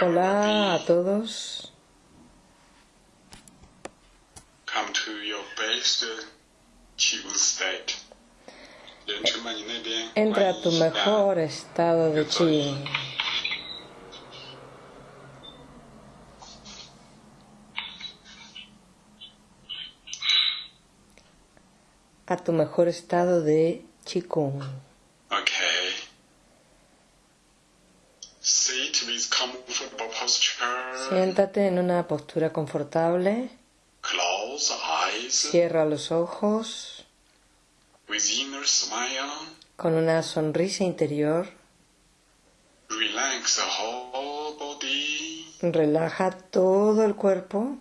Hola a todos. Entra a tu mejor estado de chi. A tu mejor estado de chi Siéntate en una postura confortable. Cierra los ojos con una sonrisa interior. Relaja todo el cuerpo.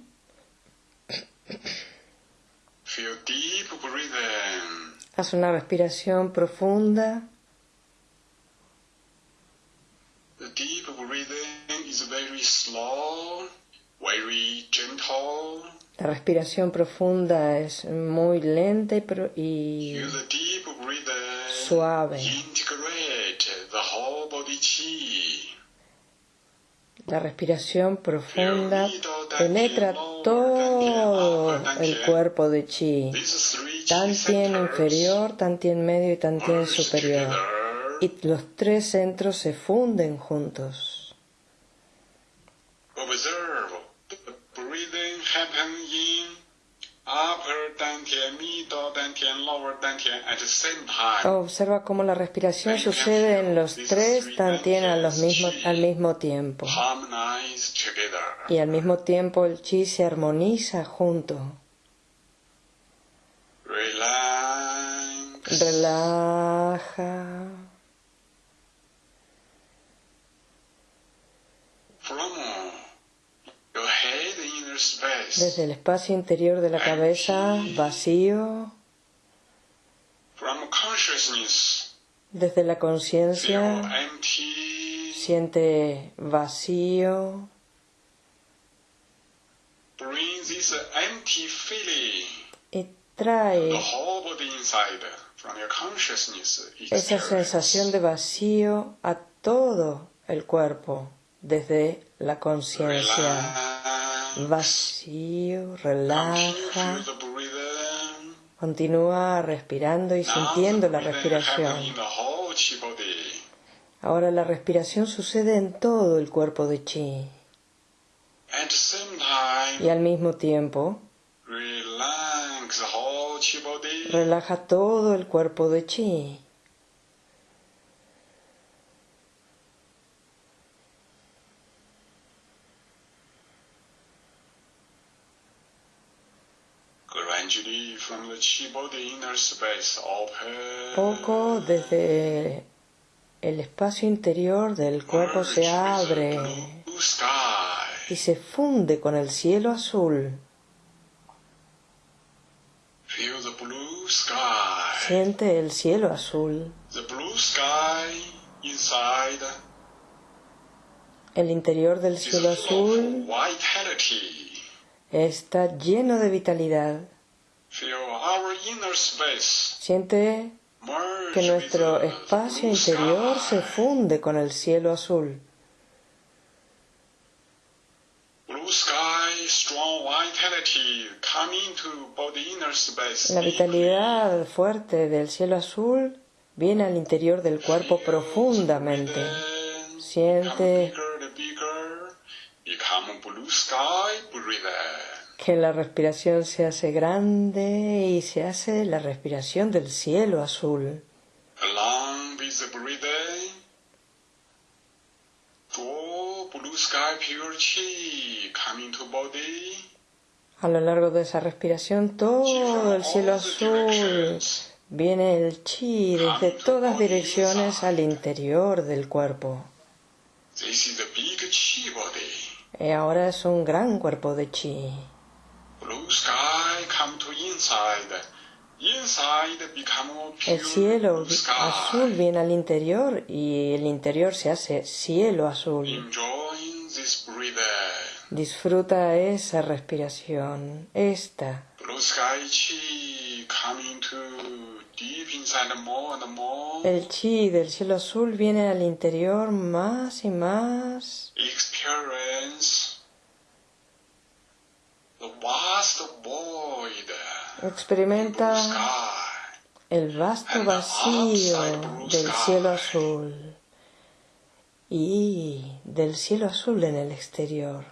Haz una respiración profunda. Is very slow, very gentle. La respiración profunda es muy lenta y, pro-. Suave. The whole body chi. la respiración profunda penetra todo el cuerpo de chi, Tantien centers inferior, Tantien medio y Tantien merge superior. Y los tres centros se funden juntos. Observe the breathing happen in upper dantian, middle dantian, lower dantian at the same time. Observa cómo la respiración sucede en los tres Tantien a los mismos- al mismo tiempo. Y al mismo tiempo el chi se armoniza junto. Relax. Relaja. Desde el espacio interior de la cabeza, vacío. Desde la conciencia, siente vacío. Y trae esa sensación de vacío a todo el cuerpo desde la conciencia. Vacío, relaja. Continúa respirando y sintiendo la respiración. Ahora la respiración sucede en todo el cuerpo de chi. Y al mismo tiempo, relaja todo el cuerpo de chi. Gradually from the chi body inner space open. Poco desde el espacio interior del cuerpo se abre y se funde con el cielo azul. Siente el cielo azul. El interior del cielo azul está lleno de vitalidad. Feel our inner space Siente que nuestro espacio interior se funde con el cielo azul. La vitalidad fuerte del cielo azul viene al interior del cuerpo profundamente. Siente Que la respiración se hace grande y se hace la respiración del cielo azul. Along with the breathing, blue sky pure chi coming to body. A lo largo de esa respiración todo el cielo azul viene el chi desde todas direcciones al interior del cuerpo. Y ahora es un gran cuerpo de chi. El cielo blue sky. azul viene al interior y el interior se hace cielo azul. Enjoying this breathing. Disfruta esa respiración, esta. Blue sky chi coming to deep inside more and more. El chi del cielo azul viene al interior más y más. Experience Experimenta el vasto vacío del cielo azul y del cielo azul en el exterior.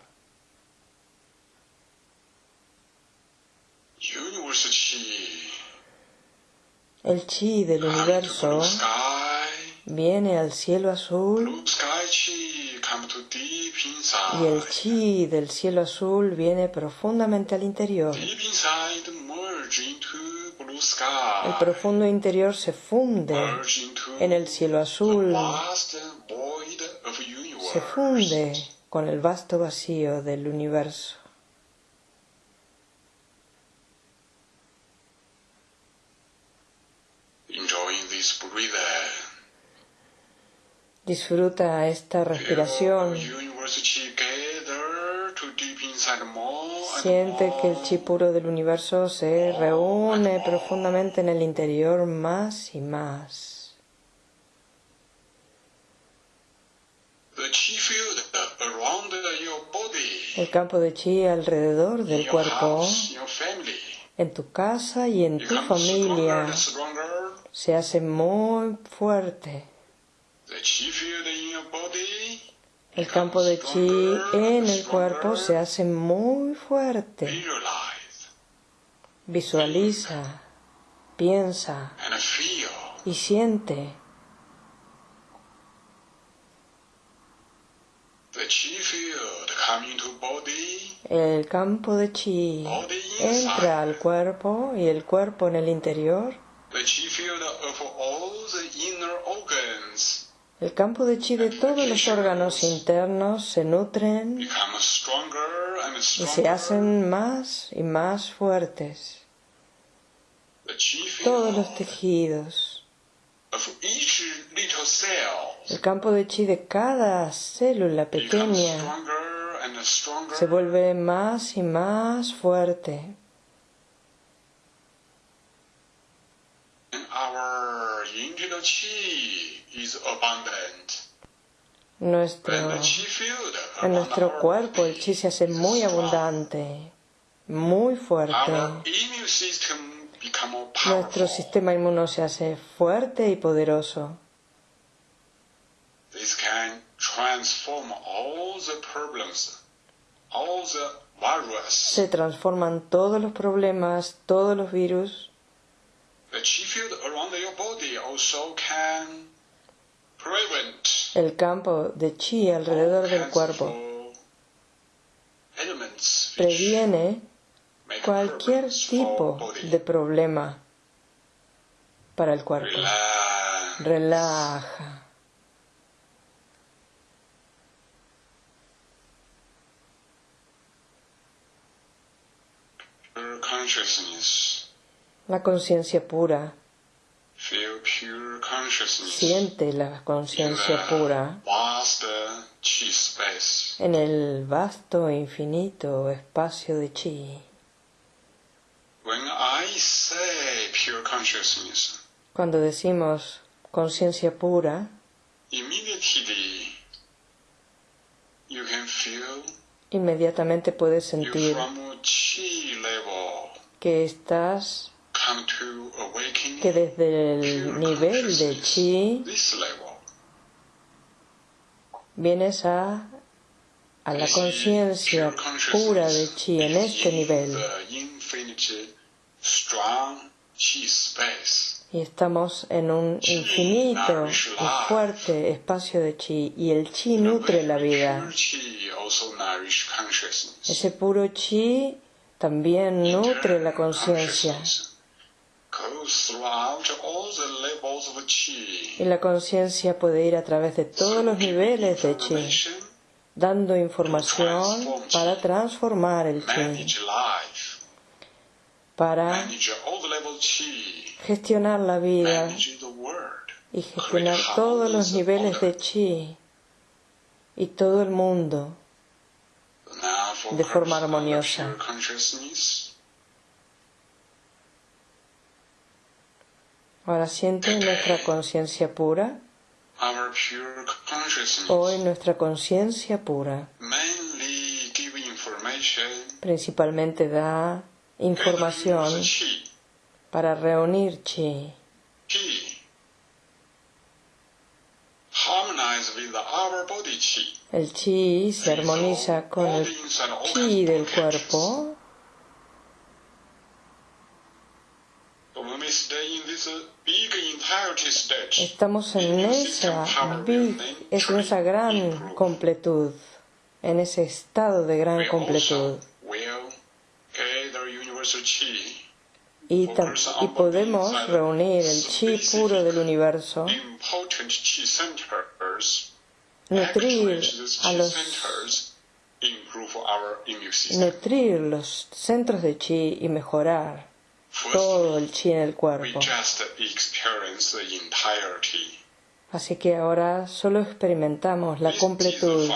El chi del universo viene al cielo azul y el chi del cielo azul viene profundamente al interior. El profundo interior se funde en el cielo azul, se funde con el vasto vacío del universo. Enjoying this breathing. Disfruta esta respiración. Siente que el chi puro del universo se reúne profundamente en el interior más y más. El campo de chi alrededor del cuerpo, en tu casa y en tu familia, se hace muy fuerte. El campo de chi en el cuerpo se hace muy fuerte. Visualiza, piensa y siente. El campo de chi entra al cuerpo y el cuerpo en el interior. The chi field of all the inner organs El campo de chi de todos los órganos internos se nutren y se hacen más y más fuertes. Todos los tejidos. El campo de chi de cada célula pequeña se vuelve más y más fuerte. Is abundant. Nuestro, en nuestro cuerpo el chi se hace muy abundante, muy fuerte. Nuestro sistema inmuno se hace fuerte y poderoso. This can transform all the problems, all the virus. Se transforman todos los problemas, todos los virus. The chi field around your body also can El campo de chi alrededor del cuerpo previene cualquier tipo de problema para el cuerpo. Relaja. La conciencia pura. Feel pure consciousness. Siente la conciencia pura en el vasto infinito espacio de chi. When I say pure consciousness, Cuando decimos conciencia pura, inmediatamente puedes sentir que estás, que desde el nivel de chi vienes a, a la conciencia pura de chi en este nivel. Y estamos en un infinito y fuerte espacio de chi y el chi nutre la vida. Ese puro chi también nutre la conciencia y la conciencia puede ir a través de todos los niveles de chi, dando información para transformar el chi, para gestionar la vida y gestionar todos los niveles de chi y todo el mundo. De forma armoniosa. pure consciousness. Ahora siente nuestra conciencia pura, Our pure consciousness. Hoy nuestra conciencia pura. Principalmente da información para reunir chi. El chi se armoniza con el chi del cuerpo. So when we stay in this uh, big entirety state, Estamos en esa, big- es en esa gran completud, en ese estado de gran completud. Y, y podemos reunir el chi puro del universo, nutrir a los nutrir los centros de chi y mejorar todo el chi en el cuerpo. Así que ahora solo experimentamos la completud.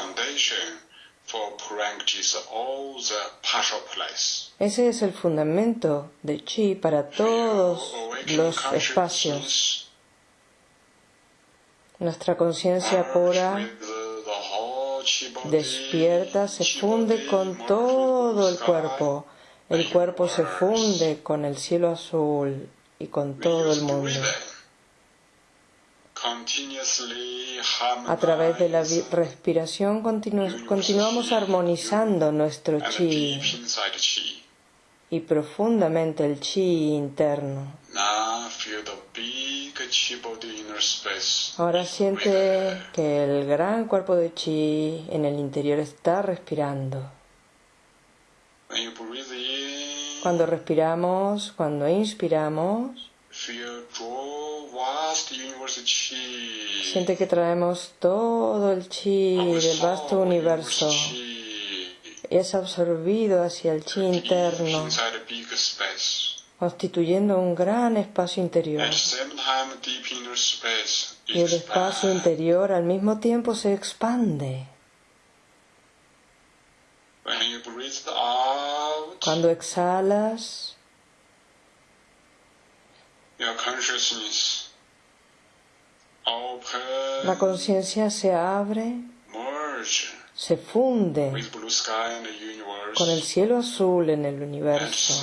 Ese es el fundamento de chi para todos los espacios. Nuestra conciencia pura despierta, se funde con todo el cuerpo. El cuerpo se funde con el cielo azul y con todo el mundo. A través de la respiración continu- continuamos armonizando nuestro chi y profundamente el chi interno. Ahora siente que el gran cuerpo de chi en el interior está respirando. When you breathe in, Cuando respiramos, cuando inspiramos, siente que traemos todo el chi Our del vasto universo. y es absorbido hacia el chi interno, constituyendo un gran espacio interior. Y el espacio interior al mismo tiempo se expande. When you breathe out, Cuando exhalas, your consciousness. Open, la conciencia se abre, se funde con el cielo azul en el universo.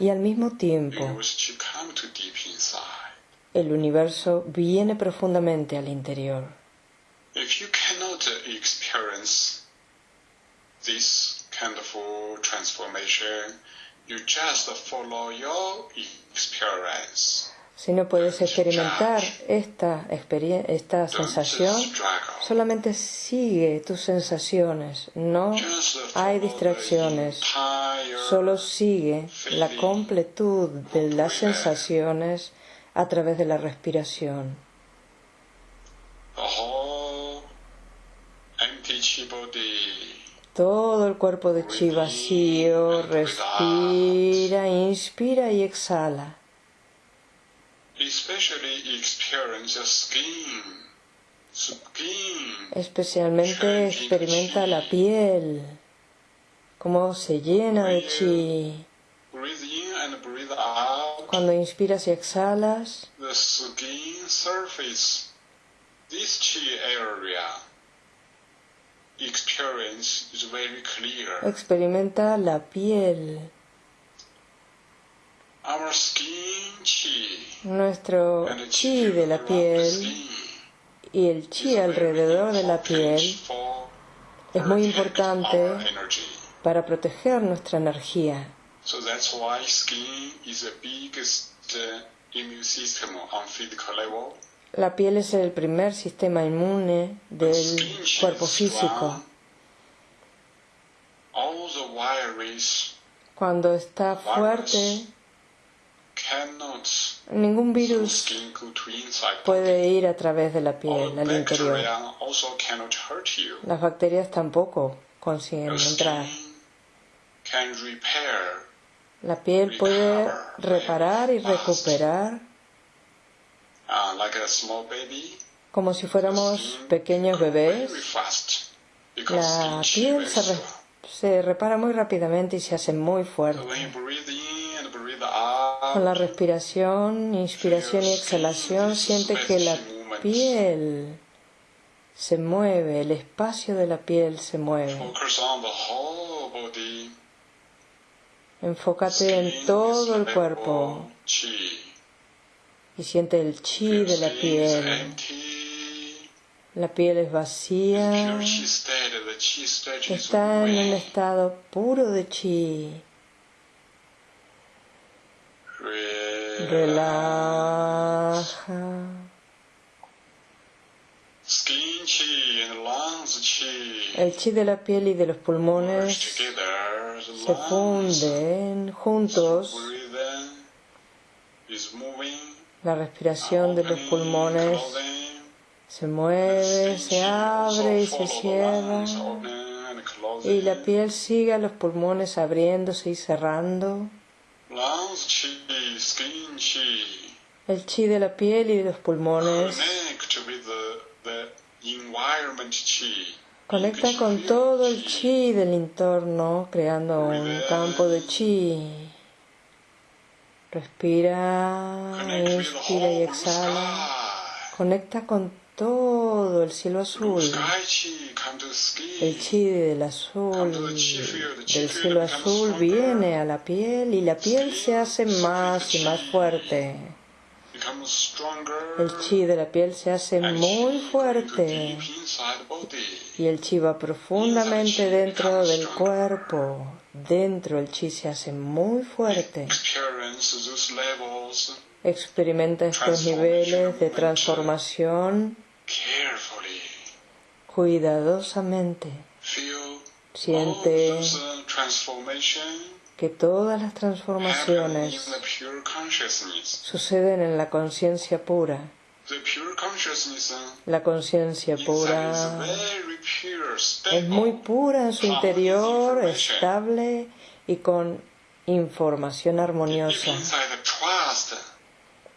Y al mismo tiempo, el universo viene profundamente al interior. If you cannot experience this kind of transformation, you just follow your experience. Si no puedes experimentar esta, experien- esta sensación, solamente sigue tus sensaciones. No hay distracciones. Solo sigue la completud de las sensaciones a través de la respiración. the whole empty chi body. Todo el cuerpo de chi vacío respira, inspira y exhala. Especialmente experimenta la piel, cómo se llena de chi. Cuando inspiras y exhalas, The skin surface. This chi area. Experience is very clear. experimenta la piel. Our skin chi Nuestro and the chi de la piel y el chi alrededor de la piel es muy importante para proteger nuestra energía. So that's why skin is the biggest uh, immune system on physical level. La piel es el primer sistema inmune del cuerpo físico. Cuando está fuerte, ningún virus puede ir a través de la piel al interior. Las bacterias tampoco consiguen entrar. La piel puede reparar y recuperar uh, like a small baby. Como si fuéramos pequeños bebés. La piel se, re- se repara muy rápidamente y se hace muy fuerte. Con la respiración, inspiración y exhalación, siente que la piel se mueve, el espacio de la piel se mueve. Enfócate en todo el cuerpo. Y siente el chi de la piel. La piel es vacía, está en un estado puro de chi. Relaja. El chi de la piel y de los pulmones se funden juntos. La respiración de los pulmones se mueve, se abre y se cierra. Y la piel sigue a los pulmones abriéndose y cerrando. El chi de la piel y de los pulmones conecta con todo el chi del entorno, creando un campo de chi. Respira, inspira y exhala. Conecta con todo el cielo azul. El chi del azul, del cielo azul viene a la piel y la piel se hace más y más fuerte. El chi de la piel se hace muy fuerte y el chi va profundamente dentro del cuerpo. Dentro el chi se hace muy fuerte. Experimenta estos niveles de transformación cuidadosamente. Siente uh, que todas las transformaciones suceden en la conciencia pura. La conciencia pura. es muy pura en su interior, estable y con información armoniosa.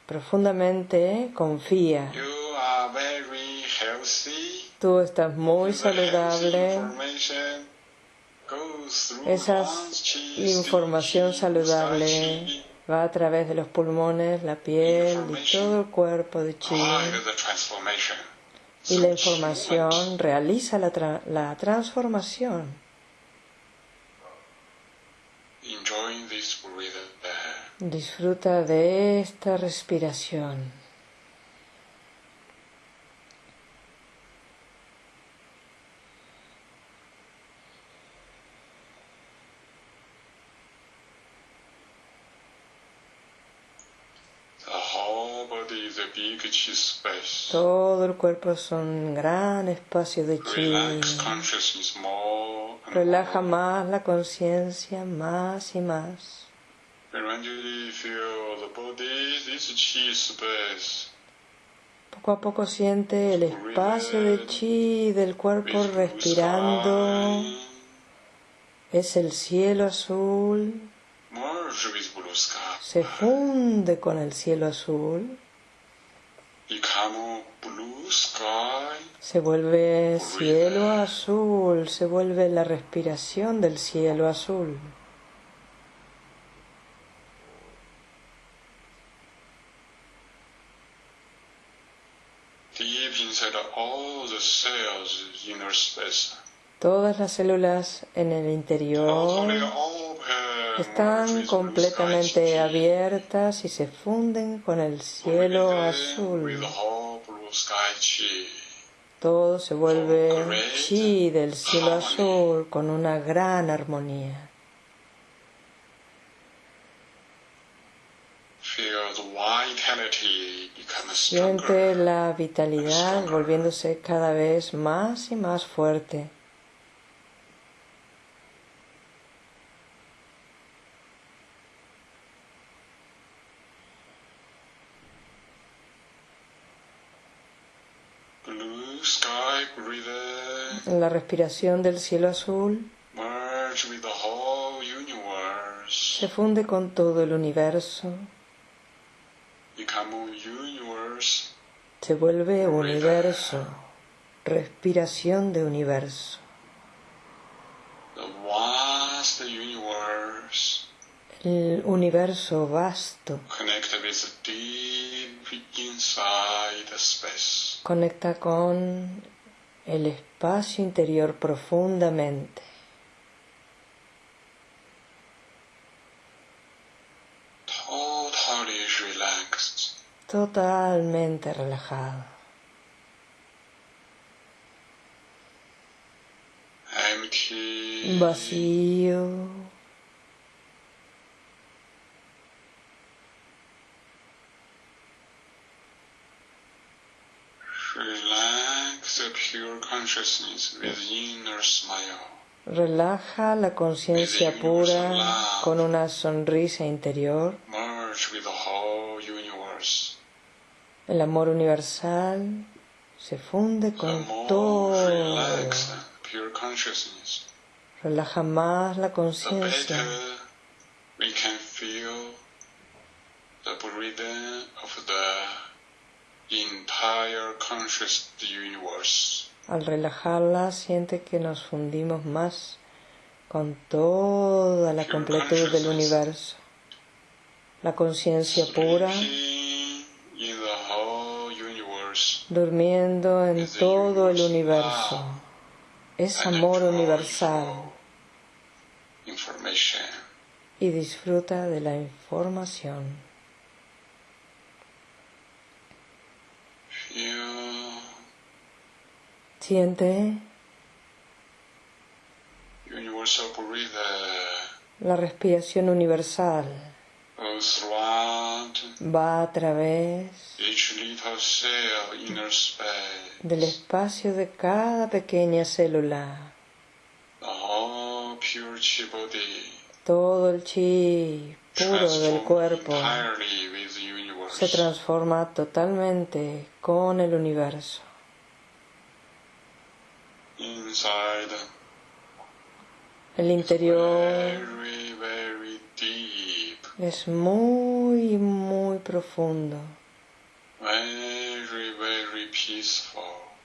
Profundamente confía. Tú estás muy saludable. Esa información saludable va a través de los pulmones, la piel y todo el cuerpo de chi. Y la información realiza la, tra- la transformación. Disfruta de esta respiración. The whole body is a big chi space. Todo el cuerpo es un gran espacio de chi. Relaja más la conciencia, más y más. Poco a poco siente el espacio de chi del cuerpo respirando. Es el cielo azul. Se funde con el cielo azul. Se vuelve cielo azul. Se vuelve la respiración del cielo azul. Todas las células en el interior. Están completamente abiertas y se funden con el cielo azul. Todo se vuelve chi del cielo azul con una gran armonía. Siente la vitalidad volviéndose cada vez más y más fuerte. Blue sky breathe. En la respiración del cielo azul se funde con todo el universo, se vuelve universo, respiración de universo. El universo vasto conecta con el espacio interior profundamente. Totalmente relajado. Empty. Vacío. Relax the pure consciousness with inner smile. Relaja la conciencia pura con una sonrisa interior. El amor universal se funde con todo. Relaja más la conciencia. better we can feel the breathing of the entire conscious universe. Al relajarla siente que nos fundimos más con toda la completud del universo. La conciencia pura durmiendo en todo el universo. Es amor universal y disfruta de la información. Feel Siente la respiración universal. Va a través del espacio de cada pequeña célula. Todo el chi puro del cuerpo se transforma totalmente con el universo. Inside, El interior es muy, muy profundo,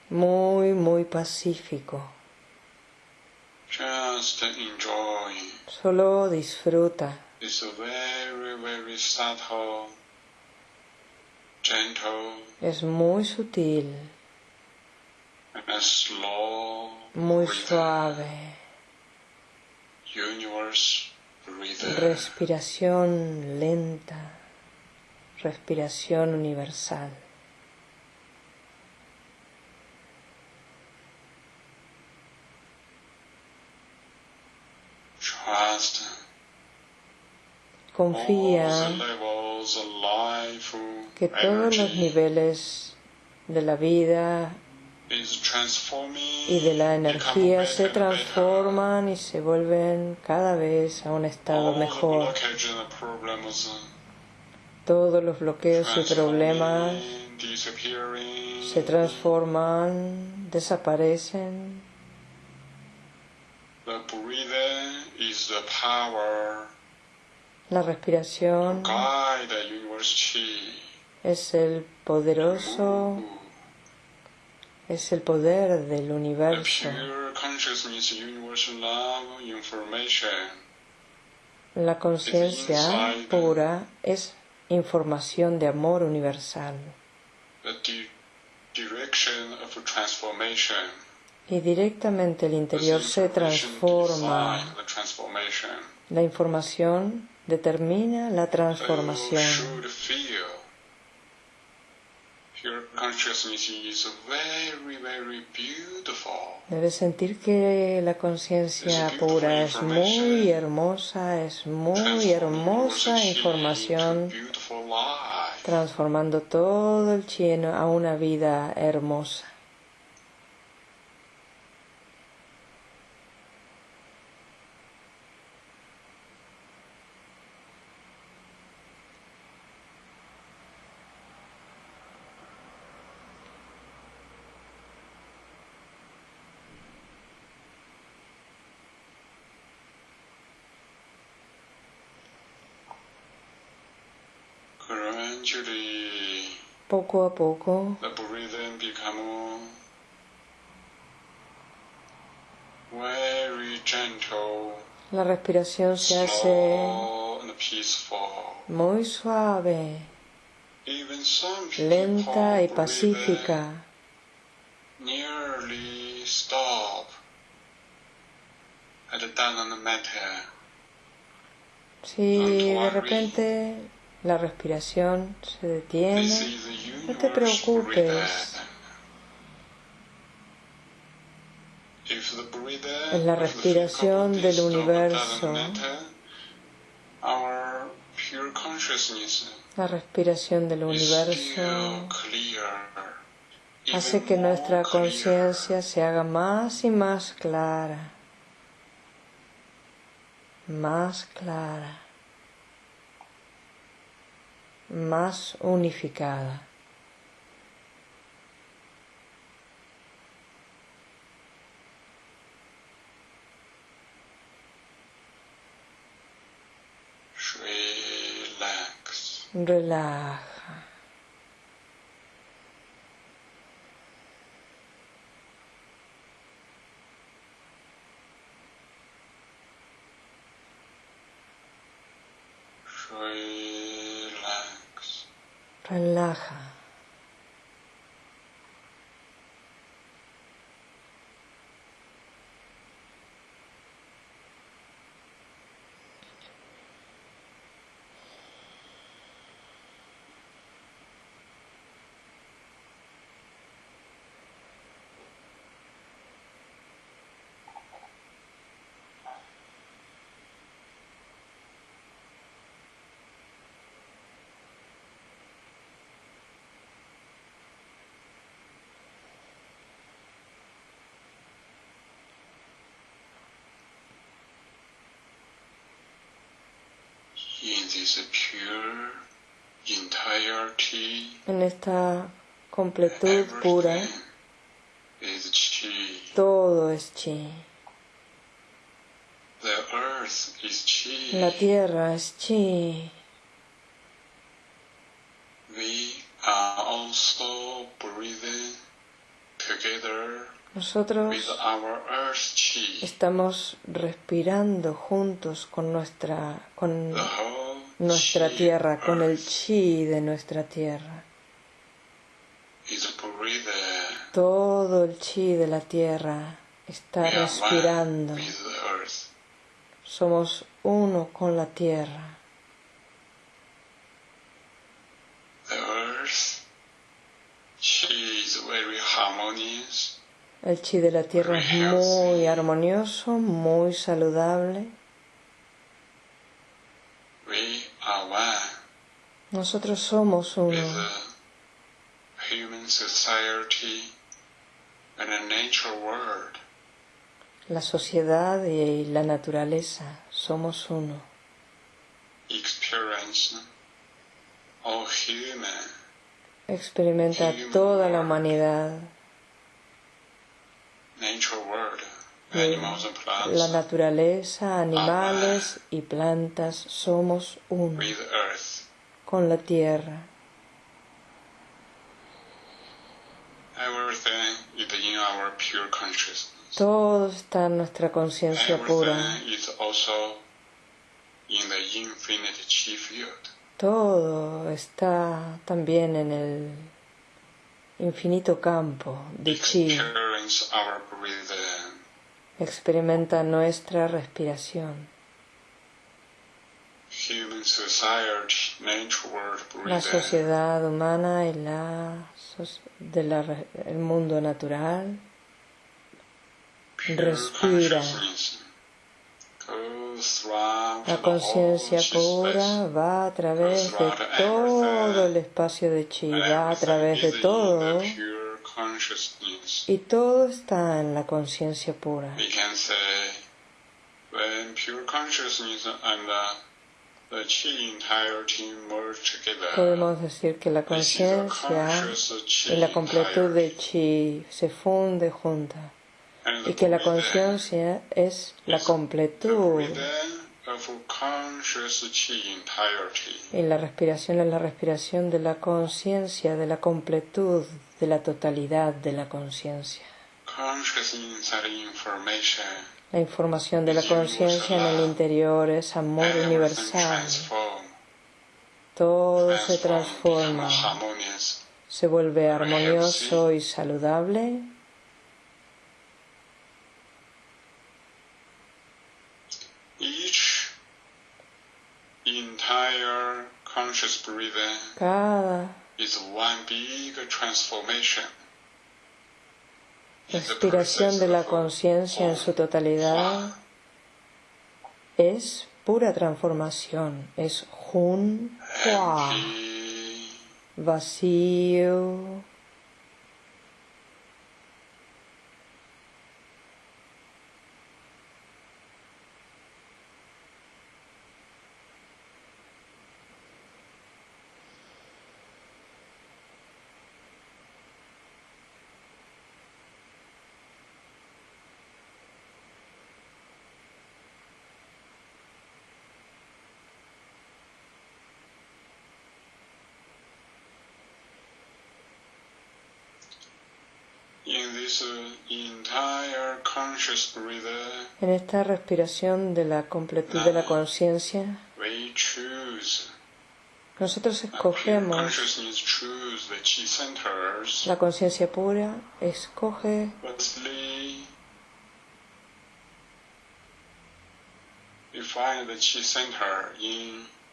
muy, muy pacífico. Solo disfruta. this very, very subtle, gentle, Es muy sutil, muy suave. Respiración lenta, respiración universal. Confía que todos los niveles de la vida y de la energía se transforman y se vuelven cada vez a un estado mejor. Todos los bloqueos y problemas se transforman, desaparecen. La respiración es el poderoso, es el poder del universo. La conciencia pura es información de amor universal y directamente el interior se transforma. La información determina la transformación. should feel pure consciousness is very, very beautiful. Debes sentir que la conciencia pura es muy hermosa, es muy hermosa información, transformando todo el chi en- a una vida hermosa. Poco a poco, the breathing become very gentle, la respiración se hace muy suave, lenta y pacífica. Si de repente La respiración se detiene. No te preocupes. Es la respiración del universo. La respiración del universo hace que nuestra conciencia se haga más y más clara. Más clara. Más unificada. Relax. Relaja. In this pure entirety, En esta completud pura, todo es chi. The earth is chi. La tierra es chi. We are also breathing together Nosotros estamos respirando juntos con nuestra, con nuestra tierra, con el chi de nuestra tierra. Todo el chi de la tierra está respirando. Somos uno con la tierra. El chi de la tierra es muy armonioso, muy saludable. Nosotros somos uno. La sociedad y la naturaleza somos uno. Experimenta toda la humanidad, la naturaleza, animales y plantas somos uno. Con la tierra. Todo está en nuestra conciencia pura. Todo está también en el infinito campo de chi. Experimenta nuestra respiración. La sociedad humana y la de la el mundo natural. Respira. La conciencia pura va a través de todo el espacio de chi, va a través de todo y todo está en la conciencia pura. Podemos decir que la conciencia y la completud de chi se funde junta. And y que la conciencia es la completud. y la respiración es la respiración de la conciencia, de la completud, de la totalidad de la conciencia. La información de la conciencia en el interior es amor universal. Todo se transforma, se vuelve armonioso y saludable. Each entire conscious conscious breathing Cada the respiración de la conciencia en su totalidad es pura transformación, es Jun Hua, vacío, en esta respiración de la completud de la conciencia, nosotros escogemos la conciencia pura, escoge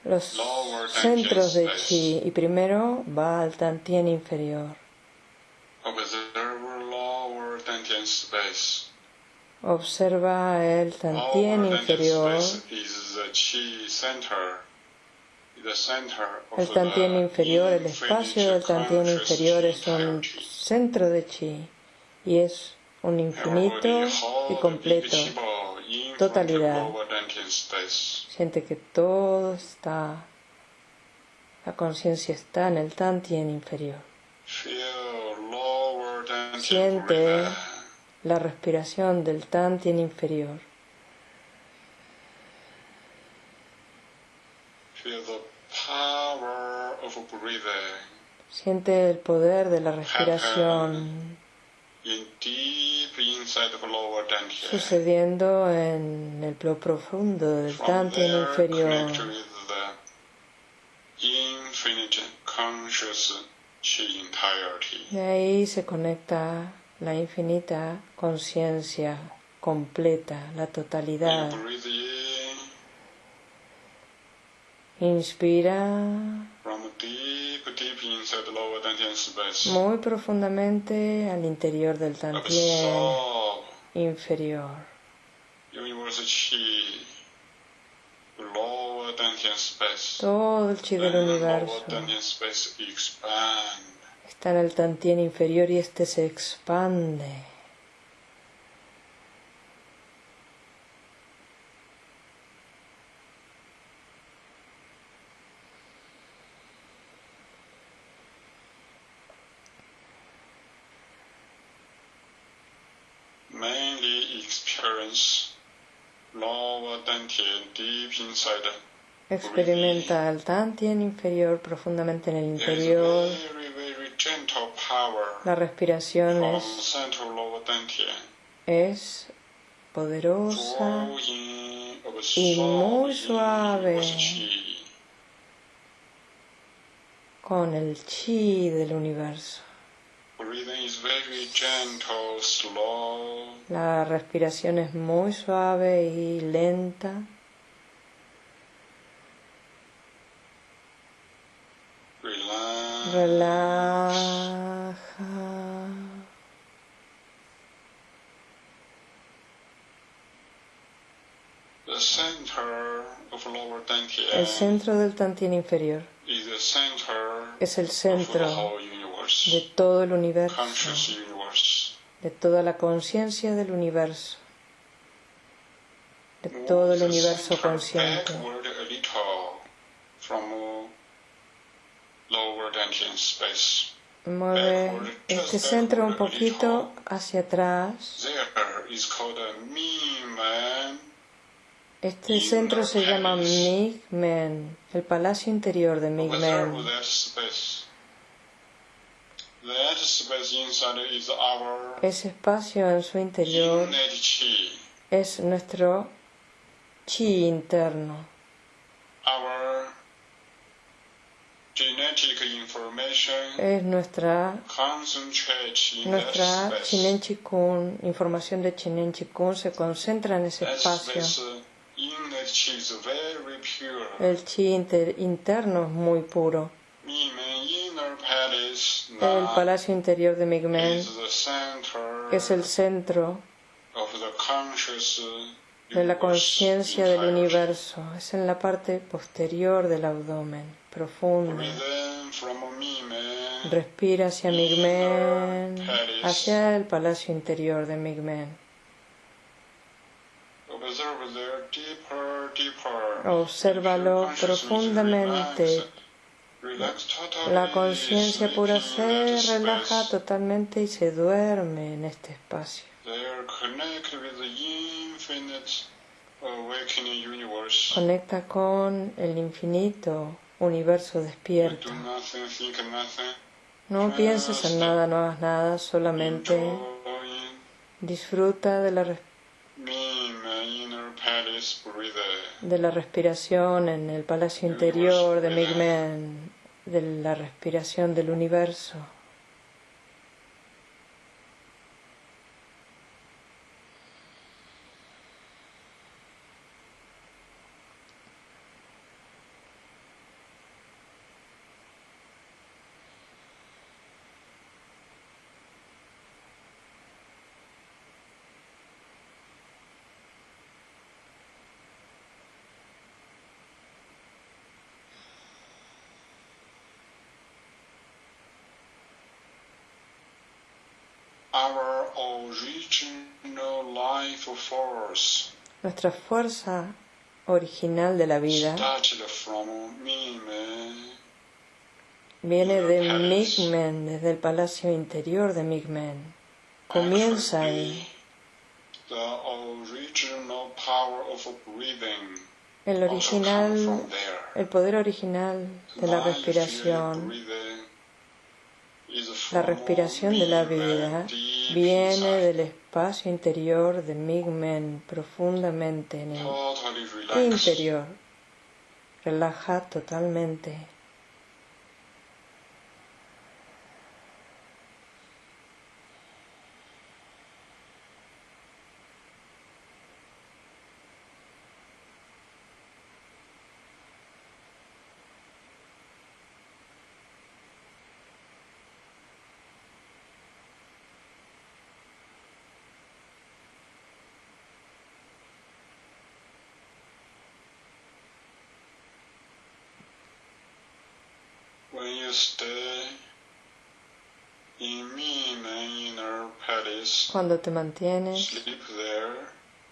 los centros de chi y primero va al tantien inferior. Observa el tantien inferior. El tantien inferior, el espacio del tantien inferior es un centro de chi y es un infinito y completo. totalidad. Siente que todo está, la conciencia está en el tantien inferior. Siente la respiración del tantien inferior. Siente el poder de la respiración sucediendo en el lo profundo del tantien inferior. De ahí se conecta la infinita conciencia completa, la totalidad. Inspira muy profundamente al interior del tantien inferior. Todo el chi del universo está en el tantien inferior y este se expande. Experimenta el tantien inferior profundamente en el interior. very, very gentle power La respiración es, es poderosa y muy suave. con el chi del universo. La respiración es muy suave y lenta. Relax. Relaja. El centro del tantien inferior es el centro de todo el universo, de toda la conciencia del universo, de todo el universo consciente. backward a little from lower dantian space. Mueve este centro un poquito hacia atrás. Este centro se llama Migmen, el palacio interior de Migmen. Ese espacio en su interior es nuestro chi interno, es nuestra nuestra. Chinen Chikun, información de Chinen Chikun se concentra en ese espacio. uh, El chi interno es muy puro. El palacio interior de Migmen es el centro de la conciencia del universo. Es en la parte posterior del abdomen, profunda. Respira hacia Migmen, hacia el palacio interior de Migmen. Obsérvalo profundamente. La conciencia pura se relaja totalmente y se duerme en este espacio. Conecta con el infinito universo despierto. No pienses en nada, no hagas nada, solamente disfruta de la de la respiración en el palacio interior de Migmen, de la respiración del universo. Nuestra fuerza original de la vida viene de Migmen, desde el palacio interior de Migmen. Comienza ahí. El original, el poder original de la respiración la respiración de la vida viene del espacio interior de Migmen profundamente en el interior. Relaja totalmente. Cuando te mantienes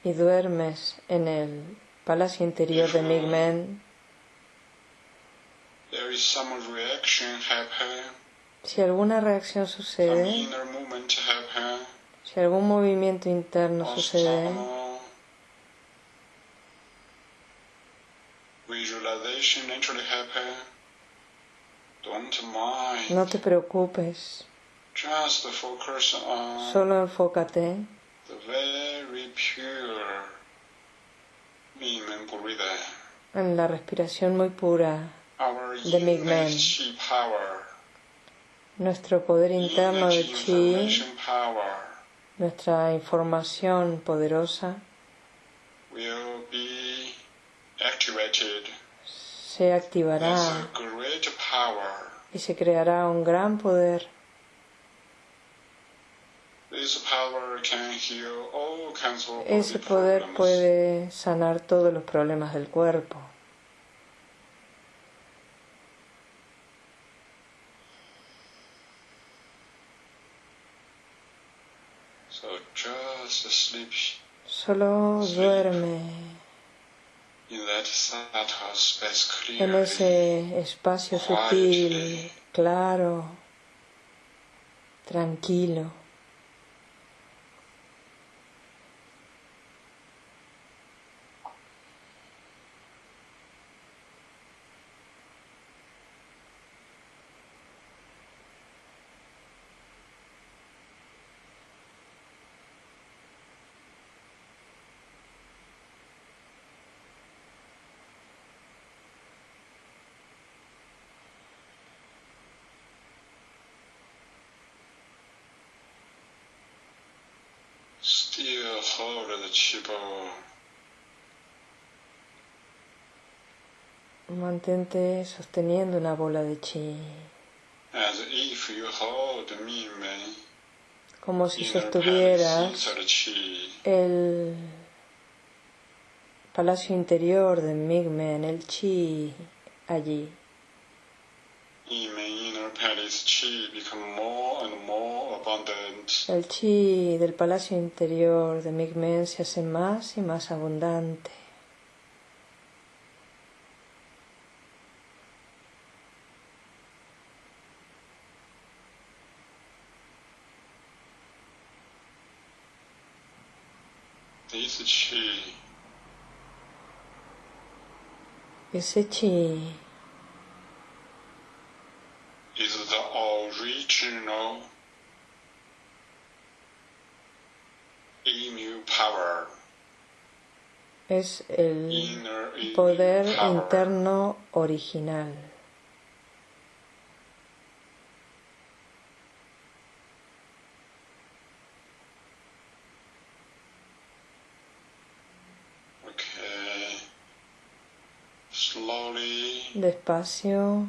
y duermes en el palacio interior de Migmen, si alguna reacción sucede, si algún movimiento interno sucede, no te preocupes. Solo enfócate. en la respiración muy pura de Migmen. Nuestro poder interno de Chi, nuestra información poderosa, se activará y se creará un gran poder. Ese poder puede sanar todos los problemas del cuerpo. Solo duerme en ese espacio sutil, claro, tranquilo. Mantente sosteniendo la bola de chi. Como si sostuvieras el palacio interior de Migmen, el chi allí. El chi del palacio interior de Migmen se hace más y más abundante. Ese chi es el poder interno original. Despacio,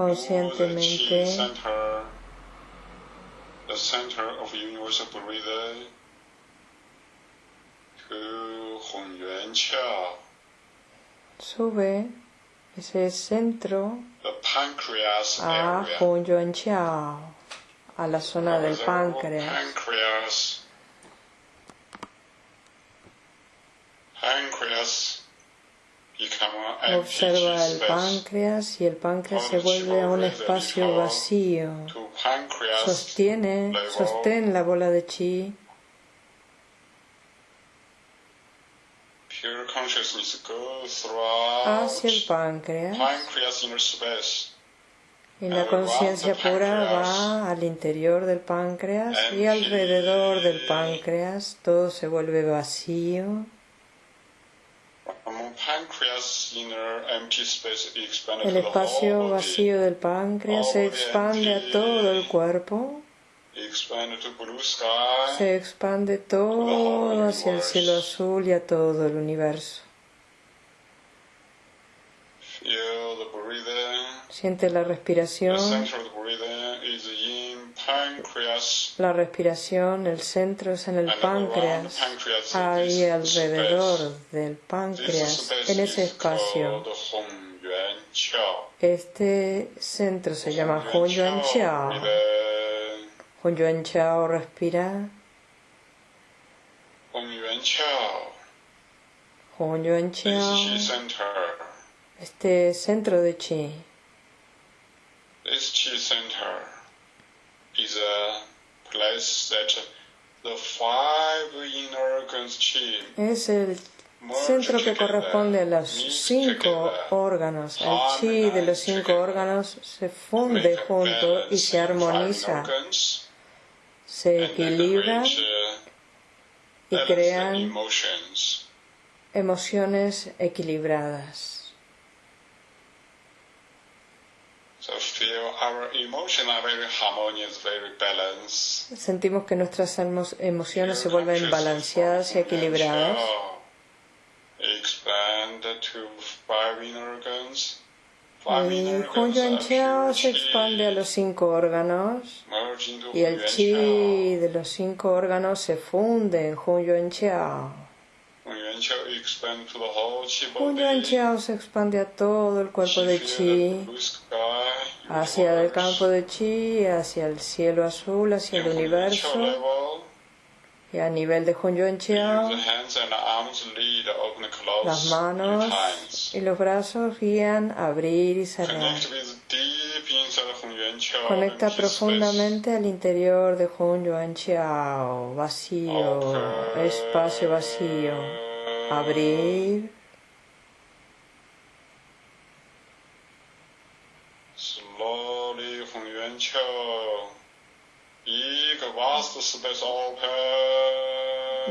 conscientemente, Sube ese centro a Chao, a la zona del páncreas. Observa el páncreas y el páncreas se vuelve a un espacio vacío. Sostiene, sostén la bola de chi hacia el páncreas. Y la conciencia pura va al interior del páncreas y alrededor del páncreas todo se vuelve vacío. El espacio vacío del páncreas se expande a todo el cuerpo. Se expande todo hacia el cielo azul y a todo el universo. Siente la respiración. La respiración, el centro es en el páncreas, ahí alrededor del páncreas, en ese espacio. Este centro se llama Hun Yuan Chao. Hong Yuan Chao, respira. Hong Yuan Chao. Hong Yuan Chao. Este centro de chi. This chi center is a es el centro que corresponde a los cinco órganos. El chi de los cinco órganos se funde junto y se armoniza. se equilibran y crean emociones equilibradas. Sentimos que nuestras emociones se vuelven balanceadas y equilibradas. El Hun Yuan Chao se expande a los cinco órganos y el chi de los cinco órganos se funde en Hun Yuan Chao. Hun Yuan Chao se expande a todo el cuerpo de chi, hacia el campo de chi, hacia el cielo azul, hacia el universo. Y a nivel de Hun Yuan Chao, las manos y los brazos guían a abrir y cerrar. Conecta profundamente al interior de Hun Yuan Chao, vacío, espacio vacío. Abrir. Slowly Hun Yuan Chao.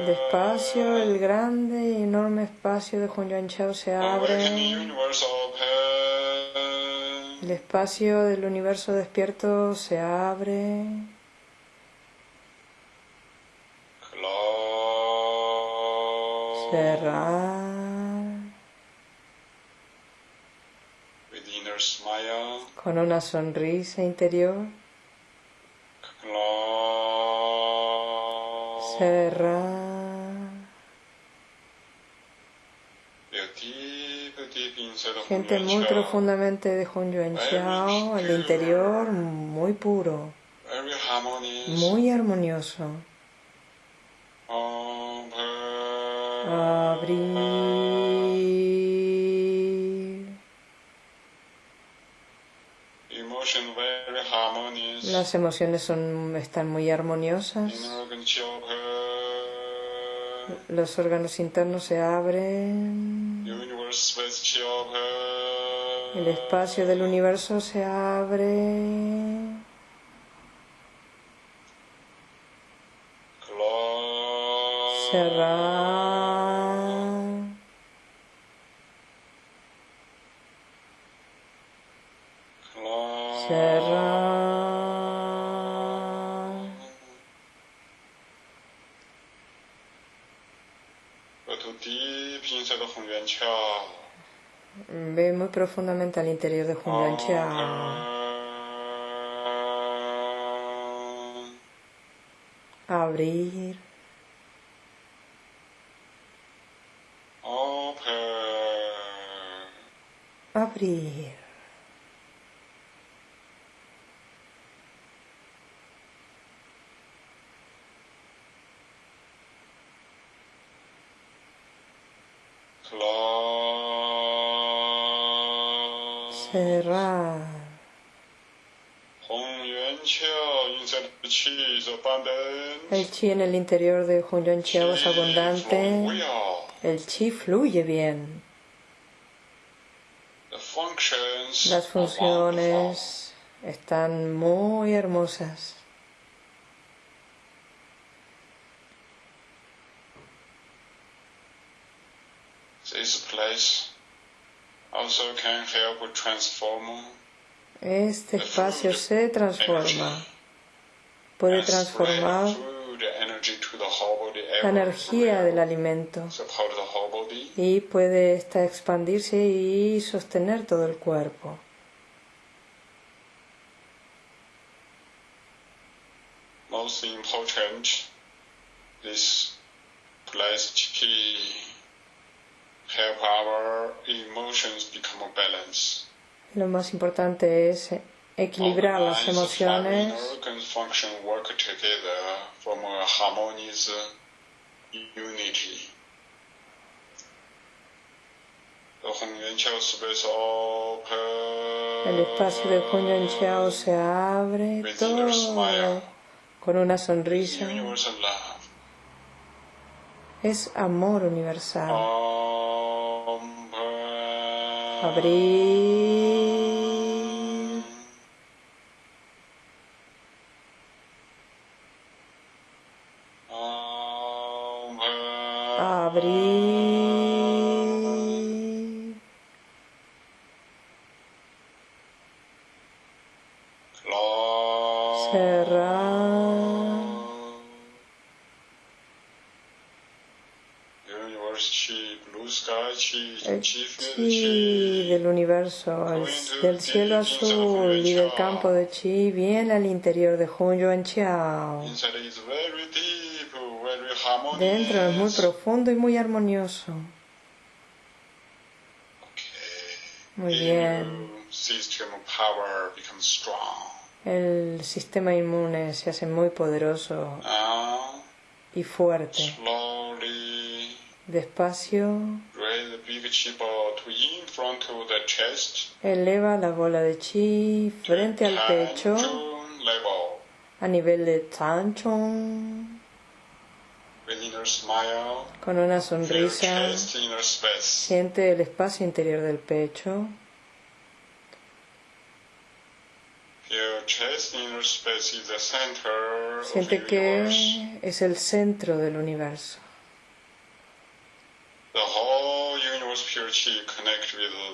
Despacio, el grande y enorme espacio de Yuan Chao se abre. El espacio del universo despierto se abre. cerrar. Con una sonrisa interior. Cerrar. Gente muy profundamente de Hun Yuan Xiao, el interior muy puro, muy armonioso. Abrir. Las emociones son, están muy armoniosas. Los órganos internos se abren. El espacio del universo se abre. Cerrar. Cerrar. Ve muy profundamente al interior de Hun Yuan Chao. Abrir. Abrir. Cerrar. El chi en el interior de Hun Yuan Chao es abundante. El chi fluye bien. Las funciones están muy hermosas. Este espacio se transforma. Puede transformar la energía del alimento y puede esta expandirse y sostener todo el cuerpo. Most important, place help our emotions become balanced. Lo más importante es equilibrar las emociones. unity. El espacio de Hun Yuan Chao se abre todo con una sonrisa. Es amor universal. Abrir. Chi del universo, el, del cielo azul y del campo de chi viene al interior de Hun Yuan Chao. Dentro es muy profundo y muy armonioso. Muy bien. El sistema inmune se hace muy poderoso y fuerte. Despacio. Eleva la bola de chi frente al pecho a nivel de Tanchong. Con una sonrisa, siente el espacio interior del pecho. Siente que es el centro del universo.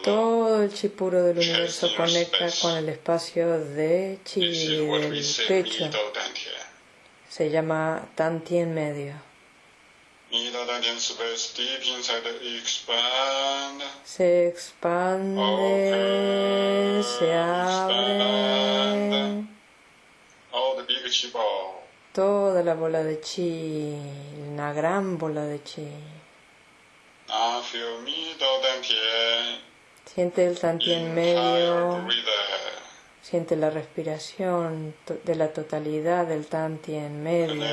Todo el chi puro del universo conecta con el espacio de chi del pecho. Se llama Tantien medio. Se expande, se abre. Toda la bola de chi, una gran bola de chi. Siente el en medio. Siente la respiración de la totalidad del en medio.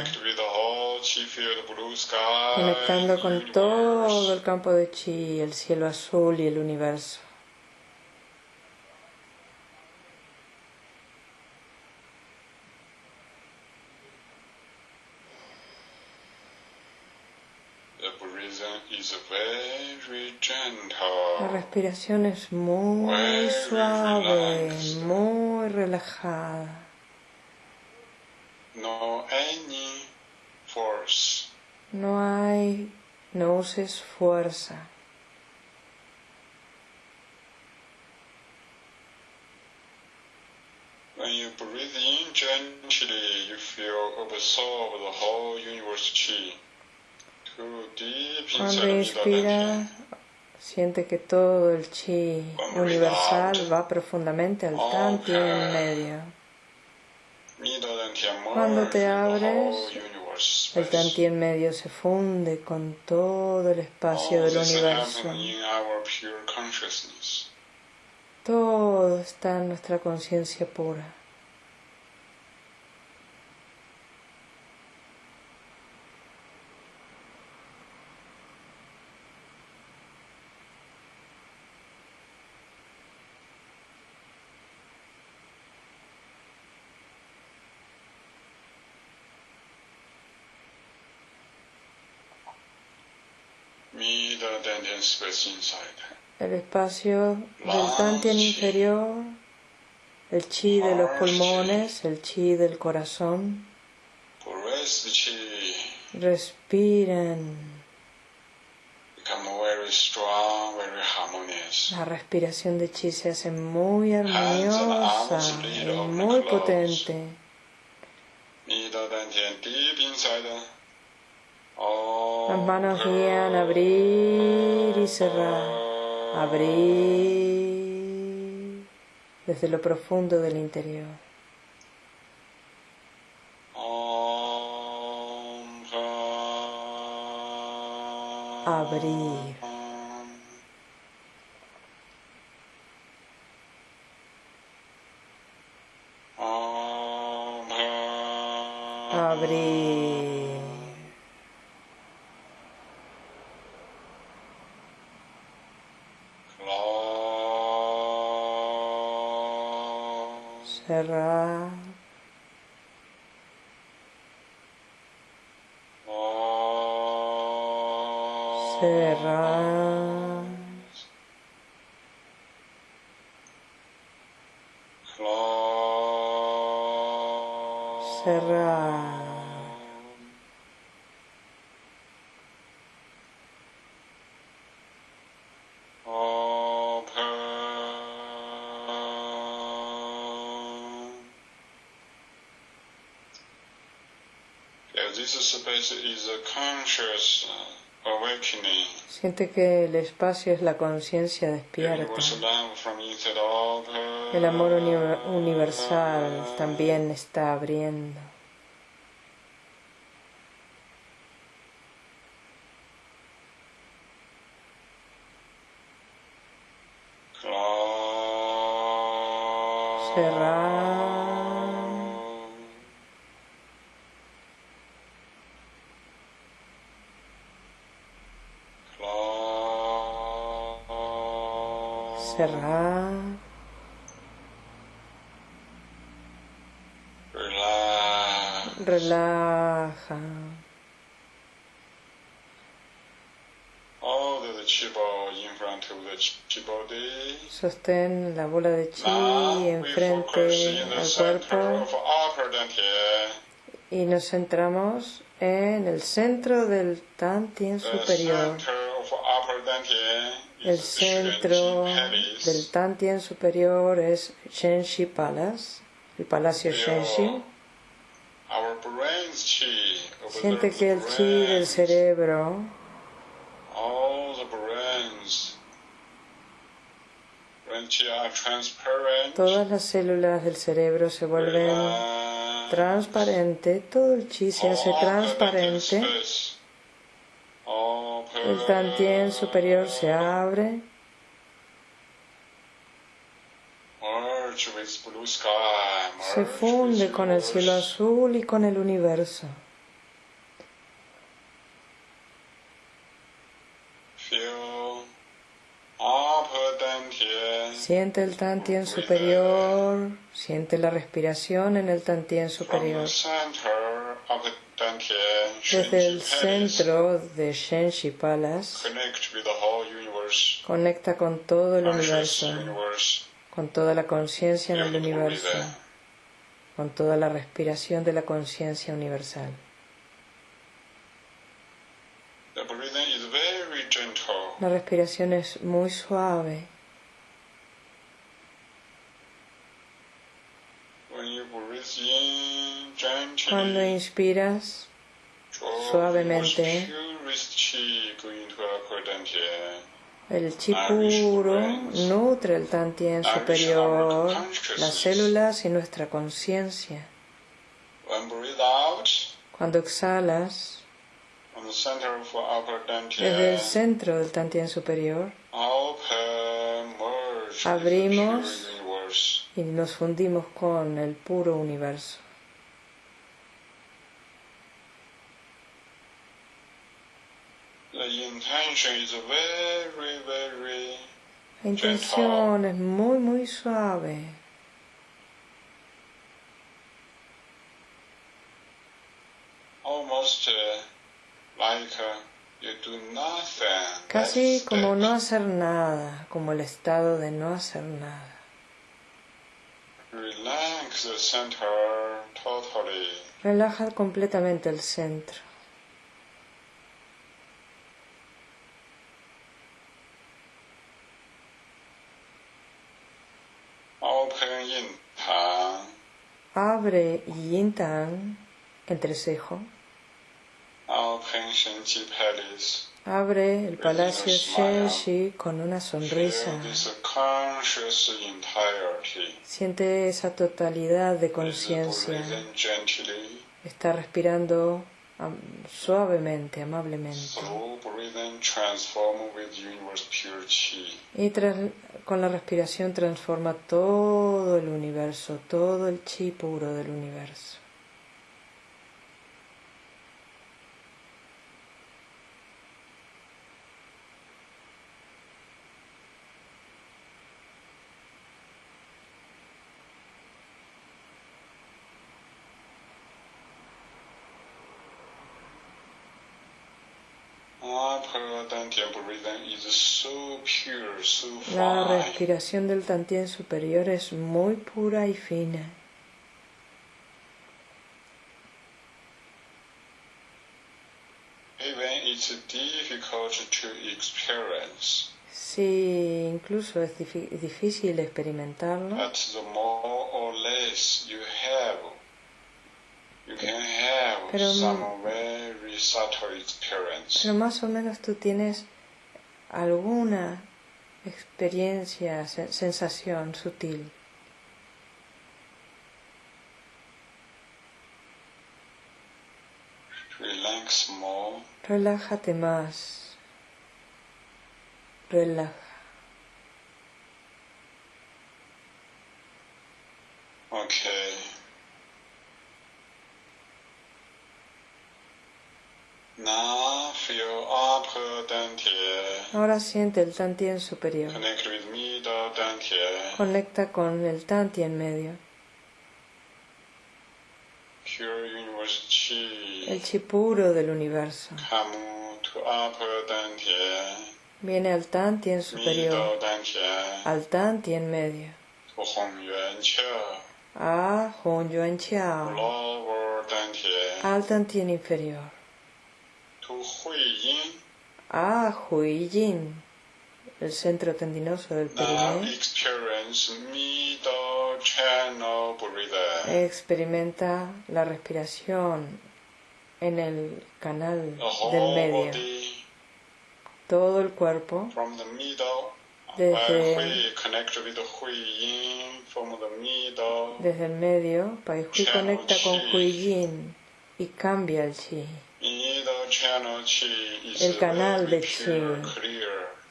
Conectando con todo el campo de chi, el cielo azul y el universo. La respiración es muy suave, muy relajada. No any force. No hay, no uses fuerza. When you breathe in gently, you feel absorb the whole universe chi. Cuando inspira, siente que todo el chi universal va profundamente al tanti en medio. Cuando te abres, el Tanti en medio se funde con todo el espacio del universo. Todo está en nuestra conciencia pura. El espacio del Tantien inferior, el chi de los pulmones, el chi del corazón. Respiren. La respiración de chi se hace muy armoniosa y muy potente. Las manos guían abrir y cerrar, abrir desde lo profundo del interior. Abrir. Abrir. Cerrar. Cerrar. Cerrar. Siente que el espacio es la conciencia despierta. El amor universal también está abriendo. Relaja. Sostén la bola de chi enfrente al cuerpo y nos centramos en el centro del Tantien superior. El centro del Tantien superior es Shenshi Palace, el Palacio Shenshi. Siente que el chi del cerebro, todas las células del cerebro se vuelven transparentes, todo el chi se hace transparente, el tantien superior se abre. Se funde con el cielo azul y con el universo. Siente el tantien superior, siente la respiración en el tantien superior. Desde el centro de Shenshi Palace, conecta con todo el universo con toda la conciencia en el universo, con toda la respiración de la conciencia universal. La respiración es muy suave. Cuando inspiras suavemente, el chi puro nutre el tantien superior, las células y nuestra conciencia. Cuando exhalas, desde el centro del tantien superior, abrimos y nos fundimos con el puro universo. La intención es muy, muy suave. Casi como no hacer nada, como el estado de no hacer nada. Relaja completamente el centro. Abre Yin Tang, entrecejo. Abre el palacio Shenxi con una sonrisa. Siente esa totalidad de conciencia. Está respirando suavemente, amablemente. Y con la respiración transforma todo el universo, todo el chi puro del universo. La respiración del tantien superior es muy pura y fina. Si incluso es difícil experimentarlo, pero, pero más o menos tú tienes alguna experiencia, sensación sutil. Relájate más. Relaja. Okay. Ahora siente el tantien superior. Conecta con el tantien medio. El chi puro del universo. Viene al tantien superior, al tantien medio. A Hong Yuan Chao, al tantien inferior. A Hui Yin, el centro tendinoso del perineo. Experimenta la respiración en el canal del medio. Todo el cuerpo desde, desde el medio, Pai Hui conecta con Hui Yin y cambia el Chi. El canal de Chi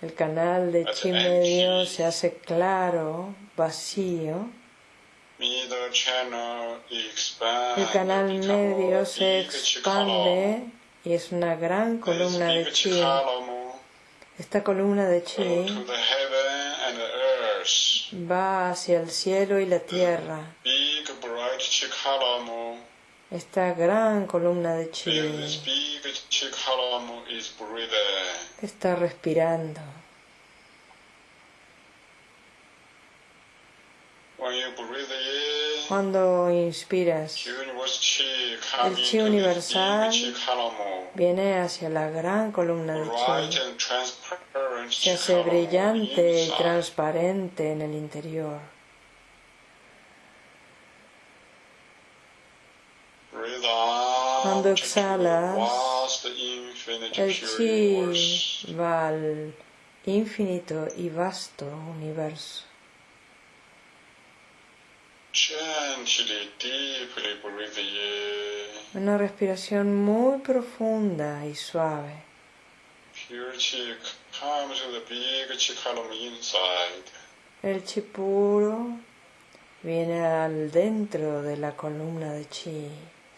el canal de chi medio se hace claro, vacío. El canal medio se expande y es una gran columna de chi. Esta columna de chi va hacia el cielo y la tierra. Esta gran columna de chi está respirando. Cuando inspiras, el chi universal viene hacia la gran columna de chi. Se hace brillante y transparente en el interior. Cuando exhalas, el chi va al infinito y vasto universo. Una respiración muy profunda y suave. El chi puro viene al dentro de la columna de chi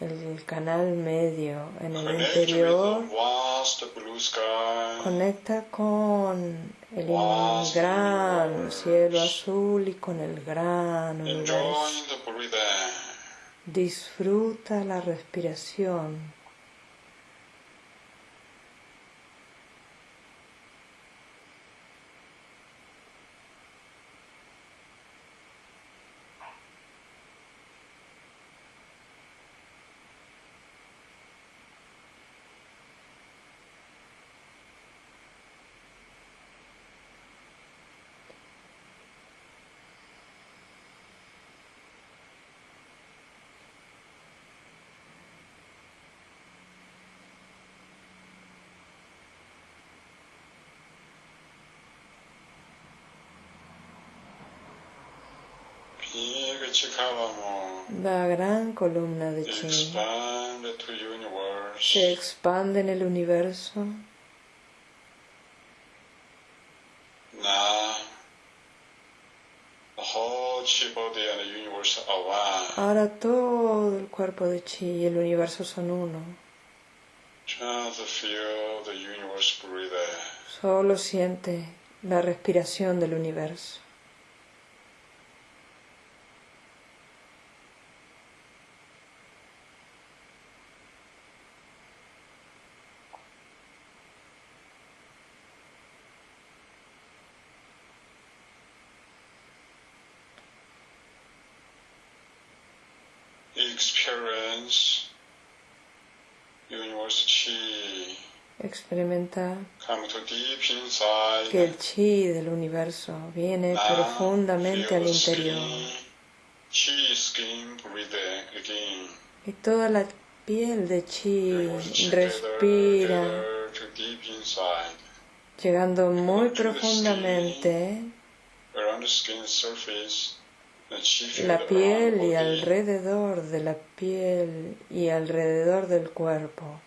el canal medio en el interior conecta con el gran cielo azul y con el gran universo. Disfruta la respiración. La gran columna de chi se expande en el universo. Ahora todo el cuerpo de chi y el universo son uno. Solo siente la respiración del universo. Experimenta que el chi del universo viene profundamente al interior. Y toda la piel de chi respira, llegando muy profundamente la piel y alrededor de la piel y alrededor del cuerpo.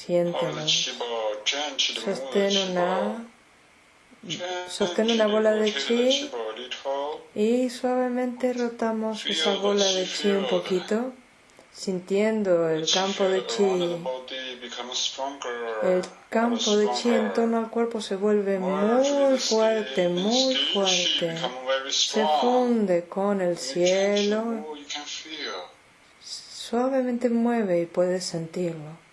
Siéntelo. Sostén una, sostén una bola de chi y suavemente rotamos esa bola de chi un poquito. sintiendo el campo de chi, el campo de chi en torno al cuerpo se vuelve muy fuerte, muy fuerte. Se funde con el cielo. Suavemente mueve y puedes sentirlo.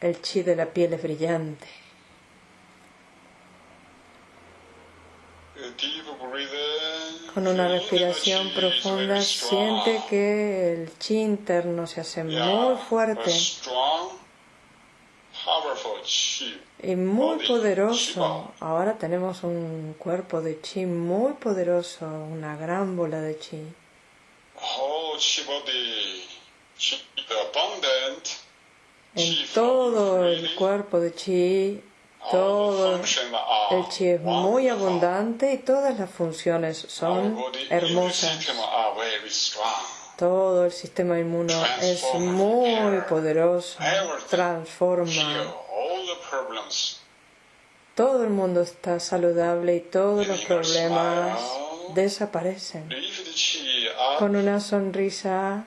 El chi de la piel es brillante. Con una respiración profunda siente que el chi interno se hace muy fuerte. y muy poderoso. Ahora tenemos un cuerpo de chi muy poderoso, una gran bola de chi. En todo el cuerpo de chi todo el chi es muy abundante y todas las funciones son hermosas. Todo el sistema inmuno es muy poderoso, transforma. Todo el mundo está saludable y todos los problemas desaparecen. Con una sonrisa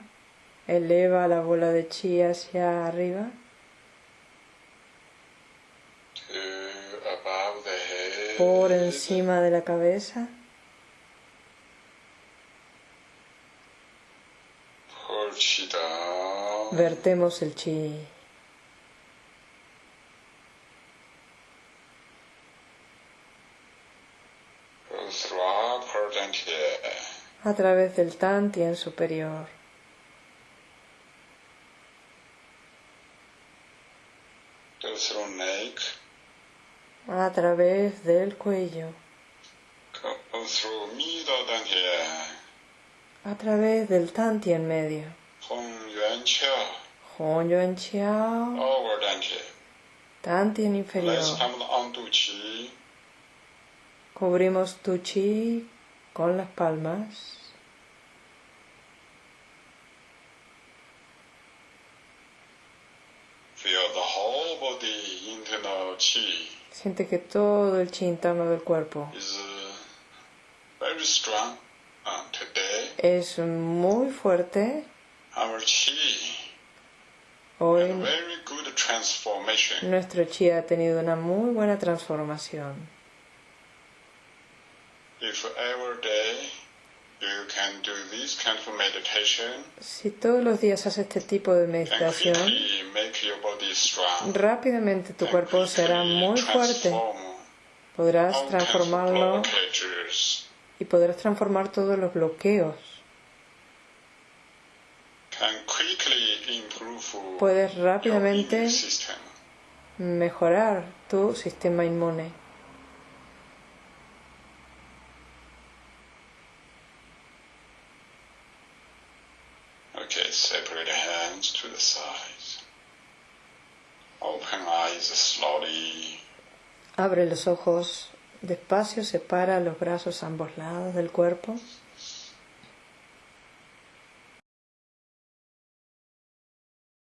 eleva la bola de chi hacia arriba. por encima de la cabeza. Vertemos el chi. A través del tantien superior. A través del cuello, a través del tanti en medio, Hong Yuan Qiao, tanti en inferior. Cubrimos tu chi con las palmas. Feel the whole body internal chi. Siente que todo el chi interno del cuerpo uh, es muy fuerte. Hoy nuestro chi ha tenido una muy buena transformación. Si todos los días haces este tipo de meditación, rápidamente tu cuerpo será muy fuerte. Podrás transformarlo y podrás transformar todos los bloqueos. Puedes rápidamente mejorar tu sistema inmune. Abre los ojos despacio, separa los brazos a ambos lados del cuerpo.